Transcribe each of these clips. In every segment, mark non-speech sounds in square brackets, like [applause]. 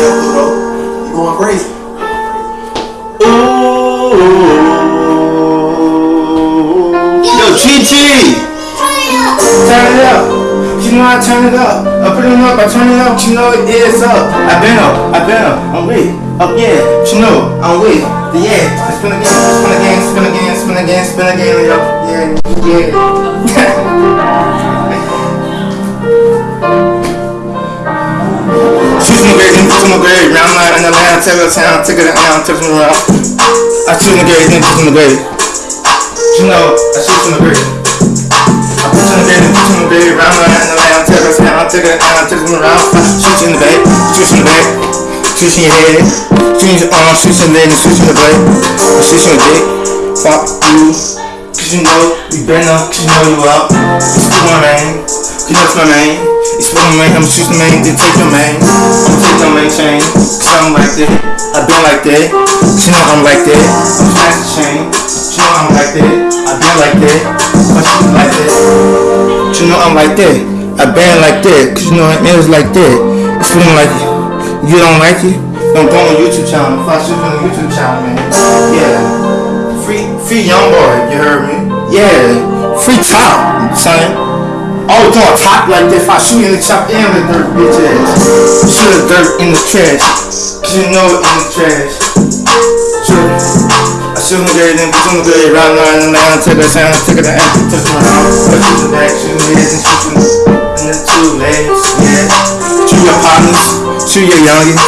yo, Pluto. You going crazy. Ooh. Yo, Chi Chi. Turn it up. You know I turn it up. I put it up, I turn it up. You know it is up. I been up, I been up. I'm with. Up, yeah. You know I'm with. Yeah. Spin again, spin again, spin again, spin again, spin again. Up, yeah, yeah. [laughs] in the tell her town, take it down, touch me around. I shoot my grade, then put my grade. You know, I shoot my grade. I put you in the bed, put you in the bed, round in the land, tell her town, take it down, touch me around. Shoot in the bed, shoot in the bed. Shoot in your head, shoot in your arm, shoot in your leg, shoot in the blade. Shoot in your dick, fuck you. Cause you know, you up, cause you know you up. You still my man, you know it's my man. You still my man, I'm shooting man, then take your man. I'ma take your man chain, cause I'm like that. I been like that, you know I'm like that. I'm smash the chain, you know I'm like that. I been like that, you know like that. You know I'm like that. I been like that, cause you know it was like that. It's feeling like you don't like it? Don't go on YouTube channel. If I shoot on YouTube channel, man. Yeah. Free, free young boy. You heard me? Yeah. Free top, son. Oh, Always doing top like this. I shoot in the chop in the dirt, bitch ass. Shoot the dirt in the trash. Cause you know it in the trash. Shoot. I shoot the grade, then put the grade, round nine and nine, take a sound, take it down, touch my arm, touch the back, shoot the head, and shoot in the two legs, yeah. Shoot your partners. Shoot your youngins,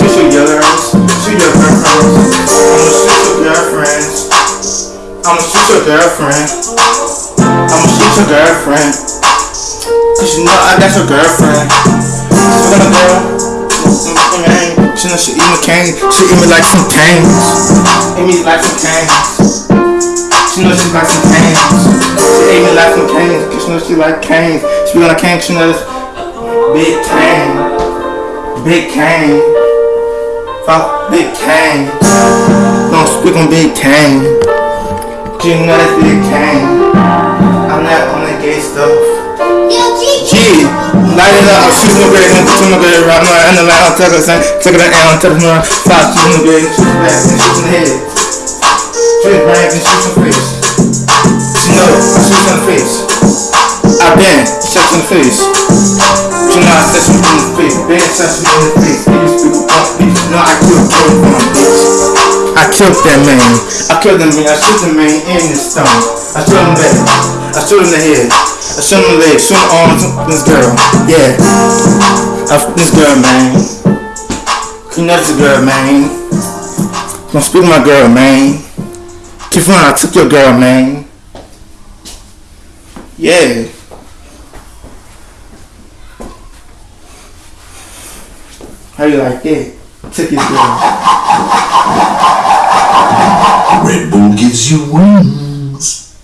shoot your girls, shoot your girlfriends. I'ma shoot your girlfriend. I'ma shoot your girlfriend. I'ma shoot your girlfriend. Cause you know I got your girlfriend. She's gonna girl. She know she eat me cane. She eat me like some canes. Eat me like some canes. She know she like some canes. She eat me like some canes. Cause she know she like canes. She be on a cane. She know this big cane. Big Kane. Fuck Big Kane. Don't speak on Big Kane. You know that's Big Kane. Shoot my grade, and shoot my grade, right now, and the line, I'll take it, take it down, take it down, five, shoot my grade, shoot the back, shoot in the head. Shoot the brain, and shoot your face. You know, I shoot in the face. I been, shot in the face. You know I set you in the face, bad shot you in the face. Speak up, bitch. You I killed Joe Bun, bitch. I killed that man. I killed that man. I shoot the man in the stomach. I shoot him back. I shoot him in the head. I shoot him in the legs. Shoot him arms. This girl. Yeah. I, this girl, man. You know this girl, man. Don't speak my girl, man. Keep on, I took your girl, man. Yeah. How you like that? Took his girl. Red Bull gives you wings.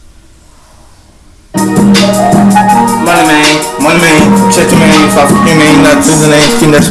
Money man, money man, check your man, fuck your man, not to the name, that's